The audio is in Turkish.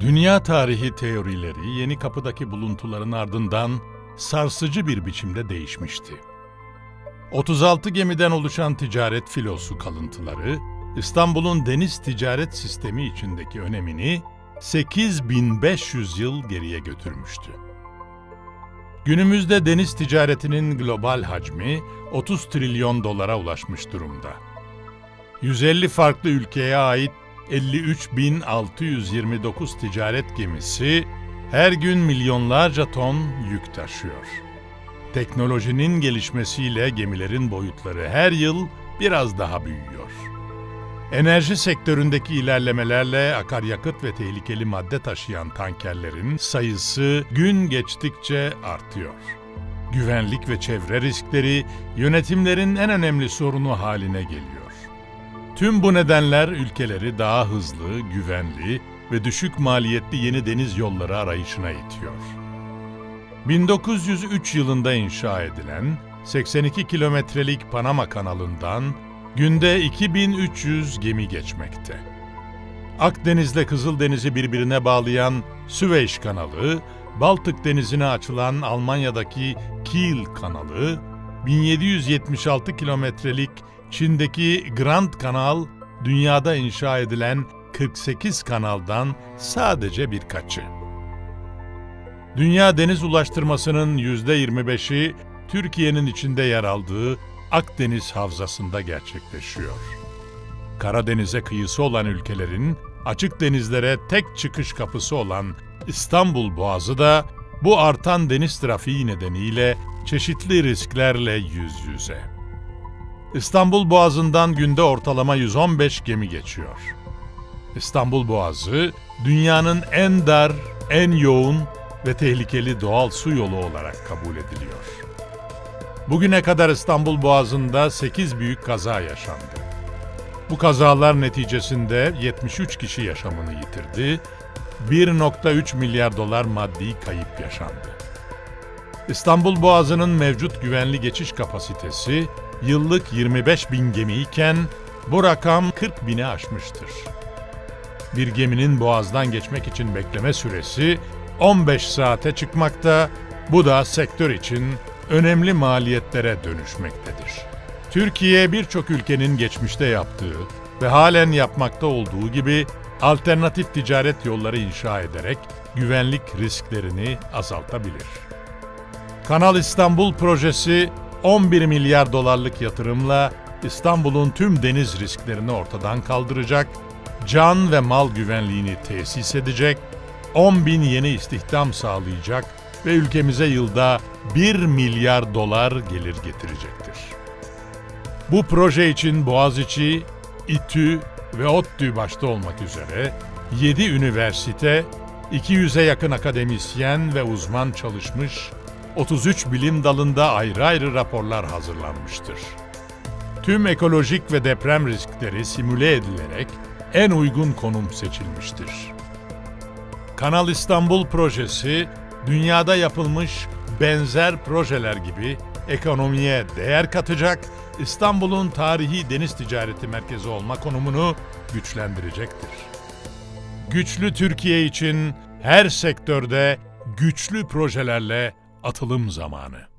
Dünya tarihi teorileri Yeni Kapı'daki buluntuların ardından sarsıcı bir biçimde değişmişti. 36 gemiden oluşan ticaret filosu kalıntıları, İstanbul'un deniz ticaret sistemi içindeki önemini 8500 yıl geriye götürmüştü. Günümüzde deniz ticaretinin global hacmi 30 trilyon dolara ulaşmış durumda. 150 farklı ülkeye ait 53.629 ticaret gemisi her gün milyonlarca ton yük taşıyor. Teknolojinin gelişmesiyle gemilerin boyutları her yıl biraz daha büyüyor. Enerji sektöründeki ilerlemelerle akaryakıt ve tehlikeli madde taşıyan tankerlerin sayısı gün geçtikçe artıyor. Güvenlik ve çevre riskleri yönetimlerin en önemli sorunu haline geliyor. Tüm bu nedenler ülkeleri daha hızlı, güvenli ve düşük maliyetli yeni deniz yolları arayışına itiyor. 1903 yılında inşa edilen 82 kilometrelik Panama kanalından günde 2300 gemi geçmekte. Akdeniz'le Kızıldeniz'i birbirine bağlayan Süveyş kanalı, Baltık Denizi'ne açılan Almanya'daki Kiel kanalı, 1776 kilometrelik Çin'deki Grand Kanal, dünyada inşa edilen 48 kanaldan sadece birkaçı. Dünya deniz ulaştırmasının %25'i Türkiye'nin içinde yer aldığı Akdeniz Havzası'nda gerçekleşiyor. Karadeniz'e kıyısı olan ülkelerin açık denizlere tek çıkış kapısı olan İstanbul Boğazı da bu artan deniz trafiği nedeniyle çeşitli risklerle yüz yüze. İstanbul Boğazı'ndan günde ortalama 115 gemi geçiyor. İstanbul Boğazı, dünyanın en dar, en yoğun ve tehlikeli doğal su yolu olarak kabul ediliyor. Bugüne kadar İstanbul Boğazı'nda 8 büyük kaza yaşandı. Bu kazalar neticesinde 73 kişi yaşamını yitirdi, 1.3 milyar dolar maddi kayıp yaşandı. İstanbul Boğazı'nın mevcut güvenli geçiş kapasitesi yıllık 25 bin gemi iken bu rakam 40 bini aşmıştır. Bir geminin boğazdan geçmek için bekleme süresi 15 saate çıkmakta, bu da sektör için önemli maliyetlere dönüşmektedir. Türkiye birçok ülkenin geçmişte yaptığı ve halen yapmakta olduğu gibi alternatif ticaret yolları inşa ederek güvenlik risklerini azaltabilir. Kanal İstanbul projesi 11 milyar dolarlık yatırımla İstanbul'un tüm deniz risklerini ortadan kaldıracak, can ve mal güvenliğini tesis edecek, 10 bin yeni istihdam sağlayacak ve ülkemize yılda 1 milyar dolar gelir getirecektir. Bu proje için Boğaziçi, İTÜ ve ODTÜ başta olmak üzere 7 üniversite, 200'e yakın akademisyen ve uzman çalışmış, 33 bilim dalında ayrı ayrı raporlar hazırlanmıştır. Tüm ekolojik ve deprem riskleri simüle edilerek en uygun konum seçilmiştir. Kanal İstanbul projesi, dünyada yapılmış benzer projeler gibi ekonomiye değer katacak, İstanbul'un tarihi deniz ticareti merkezi olma konumunu güçlendirecektir. Güçlü Türkiye için her sektörde güçlü projelerle atılım zamanı.